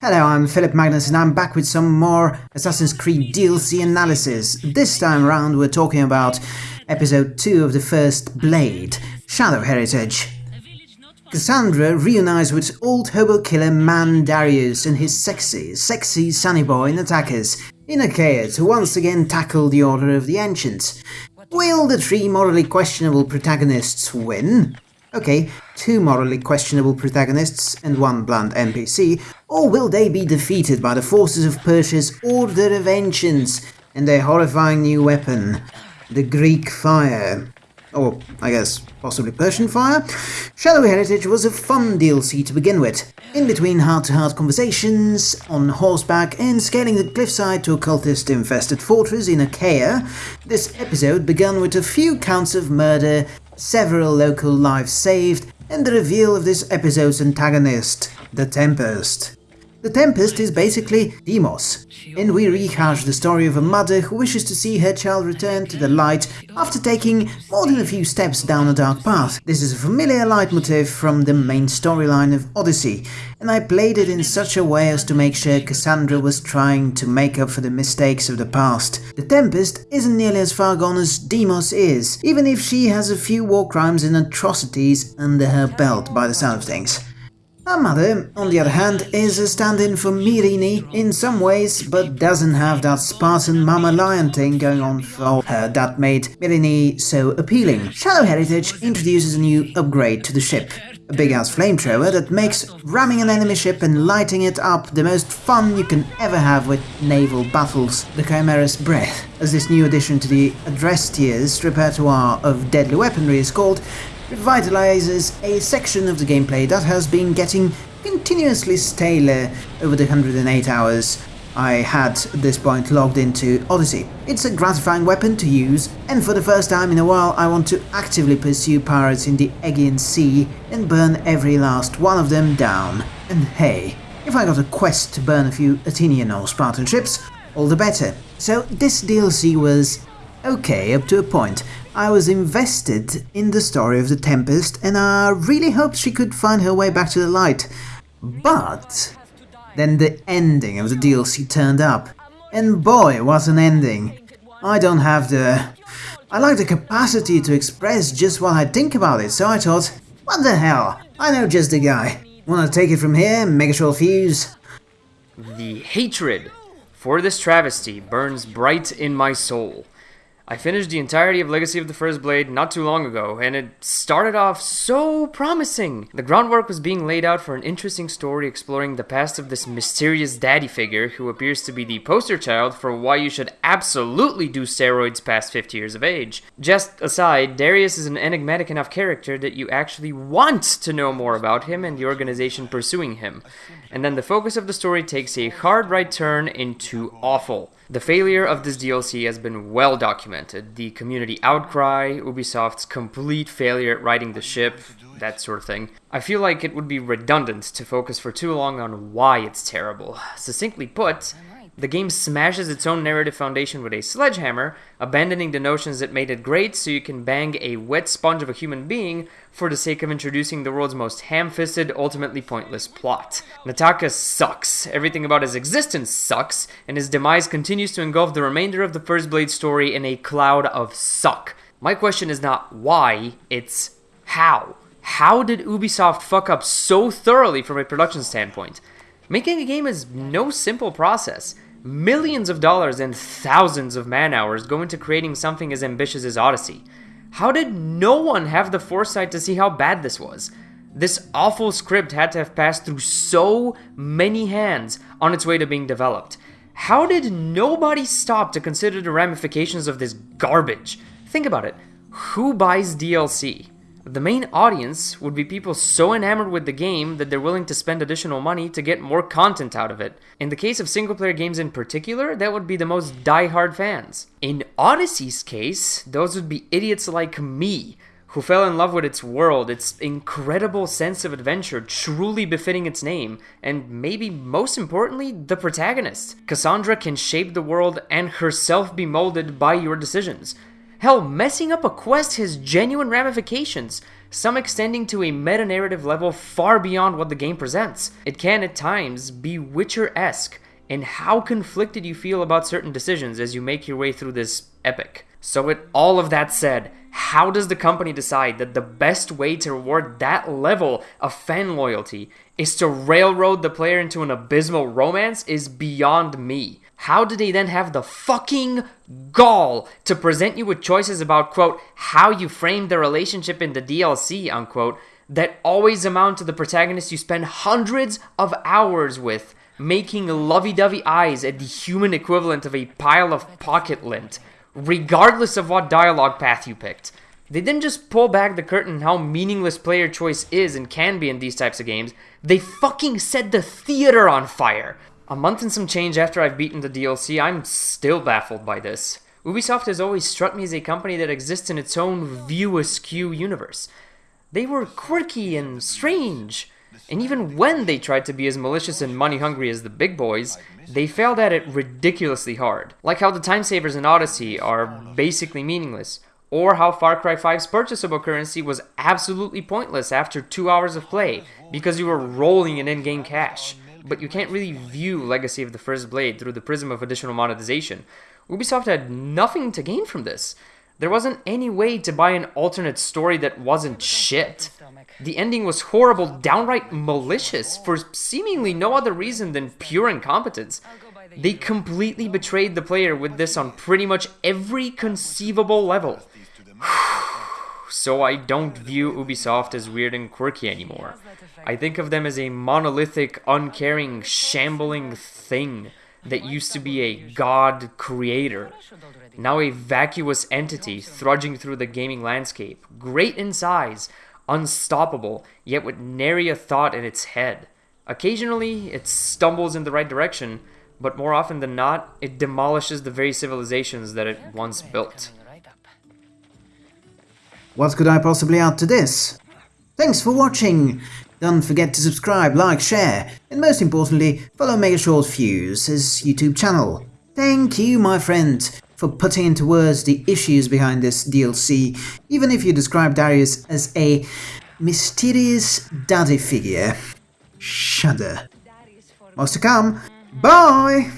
Hello, I'm Philip Magnus and I'm back with some more Assassin's Creed DLC analysis. This time around we're talking about episode 2 of the first Blade, Shadow Heritage. Kassandra reunites with old hobo killer man Darius and his sexy, sexy sunny boy Natakas in Achaea to once again tackle the Order of the Ancients. Will the three morally questionable protagonists win? Okay, two morally questionable protagonists and one blunt NPC, or will they be defeated by the forces of Persia's Order of Ancients and their horrifying new weapon, the Greek Fire? Or, I guess, possibly Persian Fire? Shadow Heritage was a fun DLC to begin with. In between heart-to-heart conversations, on horseback, and scaling the cliffside to a cultist-infested fortress in Achaia, this episode began with a few counts of murder several local lives saved, and the reveal of this episode's antagonist, the Tempest. The Tempest is basically Deimos, and we rehash the story of a mother who wishes to see her child return to the light after taking more than a few steps down a dark path. This is a familiar leitmotif from the main storyline of Odyssey, and I played it in such a way as to make sure Kassandra was trying to make up for the mistakes of the past. The Tempest isn't nearly as far gone as Deimos is, even if she has a few war crimes and atrocities under her belt by the sound of things. Her mother, on the other hand, is a stand-in for Myrrine in some ways, but doesn't have that Spartan mama lion thing going on for her that made Myrrine so appealing. Shadow Heritage introduces a new upgrade to the ship. A big-ass flamethrower that makes ramming an enemy ship and lighting it up the most fun you can ever have with naval battles. The Chimera's Breath, as this new addition to the Adrestia's repertoire of deadly weaponry is called, revitalizes a section of the gameplay that has been getting continuously staler over the 108 hours I had at this point logged into Odyssey. It's a gratifying weapon to use, and for the first time in a while I want to actively pursue pirates in the Aegean Sea and burn every last one of them down. And hey, if I got a quest to burn a few Athenian or Spartan ships, all the better. So this DLC was okay up to a point. I was invested in the story of the Tempest and I really hoped she could find her way back to the light. But then the ending of the DLC turned up. And boy, was an ending. I don't have the... I like the capacity to express just what I think about it, so I thought, what the hell, I know just the guy. Wanna take it from here, Mega Short Fuse? The hatred for this travesty burns bright in my soul. I finished the entirety of Legacy of the First Blade not too long ago, and it started off so promising. The groundwork was being laid out for an interesting story exploring the past of this mysterious daddy figure who appears to be the poster child for why you should absolutely do steroids past 50 years of age. Just aside, Darius is an enigmatic enough character that you actually want to know more about him and the organization pursuing him. And then the focus of the story takes a hard right turn into awful. The failure of this DLC has been well documented. The community outcry, Ubisoft's complete failure at writing the ship, that sort of thing. I feel like it would be redundant to focus for too long on why it's terrible. Succinctly put, the game smashes its own narrative foundation with a sledgehammer, abandoning the notions that made it great so you can bang a wet sponge of a human being for the sake of introducing the world's most ham-fisted, ultimately pointless plot. Nataka sucks. Everything about his existence sucks, and his demise continues to engulf the remainder of the First Blade story in a cloud of suck. My question is not why, it's how. How did Ubisoft fuck up so thoroughly from a production standpoint? Making a game is no simple process. Millions of dollars and thousands of man hours go into creating something as ambitious as Odyssey. How did no one have the foresight to see how bad this was? This awful script had to have passed through so many hands on its way to being developed. How did nobody stop to consider the ramifications of this garbage? Think about it. Who buys DLC? The main audience would be people so enamored with the game that they're willing to spend additional money to get more content out of it. In the case of single player games in particular, that would be the most die-hard fans. In Odyssey's case, those would be idiots like me, who fell in love with its world, its incredible sense of adventure, truly befitting its name, and maybe most importantly, the protagonist. Kassandra can shape the world and herself be molded by your decisions. Hell, messing up a quest has genuine ramifications, some extending to a meta narrative level far beyond what the game presents. It can, at times, be Witcher esque in how conflicted you feel about certain decisions as you make your way through this epic. So, with all of that said, how does the company decide that the best way to reward that level of fan loyalty is to railroad the player into an abysmal romance is beyond me. How do they then have the fucking gall to present you with choices about, quote, how you frame the relationship in the DLC, unquote, that always amount to the protagonist you spend hundreds of hours with, making lovey dovey eyes at the human equivalent of a pile of pocket lint, regardless of what dialogue path you picked? They didn't just pull back the curtain how meaningless player choice is and can be in these types of games, they fucking set the theater on fire! A month and some change after I've beaten the DLC, I'm still baffled by this. Ubisoft has always struck me as a company that exists in its own view askew universe. They were quirky and strange, and even when they tried to be as malicious and money hungry as the big boys, they failed at it ridiculously hard. Like how the time savers in Odyssey are basically meaningless, or how Far Cry 5's purchasable currency was absolutely pointless after two hours of play because you were rolling in in-game cash but you can't really view Legacy of the First Blade through the prism of additional monetization. Ubisoft had nothing to gain from this. There wasn't any way to buy an alternate story that wasn't shit. The ending was horrible, downright malicious, for seemingly no other reason than pure incompetence. They completely betrayed the player with this on pretty much every conceivable level. so I don't view Ubisoft as weird and quirky anymore. I think of them as a monolithic, uncaring, shambling thing that used to be a god creator. Now a vacuous entity thrudging through the gaming landscape, great in size, unstoppable, yet with nary a thought in its head. Occasionally, it stumbles in the right direction, but more often than not, it demolishes the very civilizations that it once built. What could I possibly add to this? Thanks for watching! Don't forget to subscribe, like, share, and most importantly, follow Mega Short Fuse' YouTube channel. Thank you, my friend, for putting into words the issues behind this DLC, even if you describe Darius as a mysterious daddy figure. Shudder. Most to come. Bye!